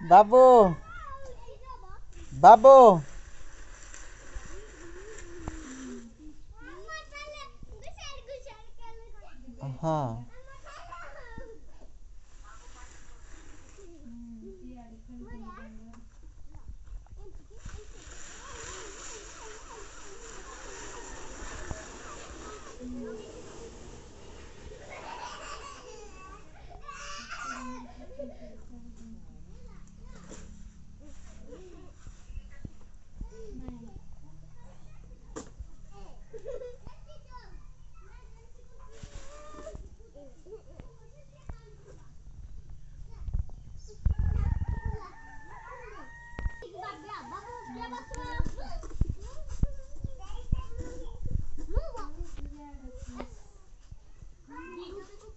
बाबू। बाबू। हाँ।